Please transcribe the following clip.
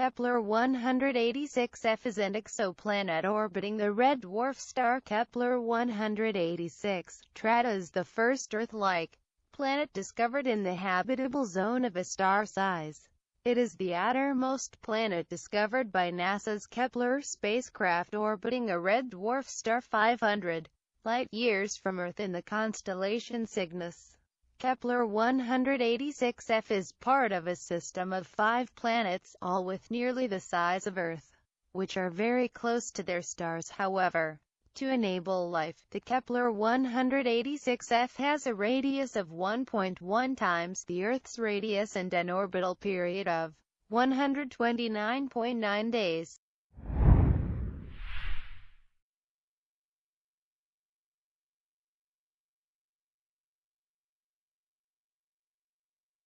Kepler-186f is an exoplanet orbiting the red dwarf star Kepler-186. Trata is the first Earth-like planet discovered in the habitable zone of a star size. It is the outermost planet discovered by NASA's Kepler spacecraft orbiting a red dwarf star 500 light-years from Earth in the constellation Cygnus. Kepler-186f is part of a system of five planets, all with nearly the size of Earth, which are very close to their stars however. To enable life, the Kepler-186f has a radius of 1.1 times the Earth's radius and an orbital period of 129.9 days.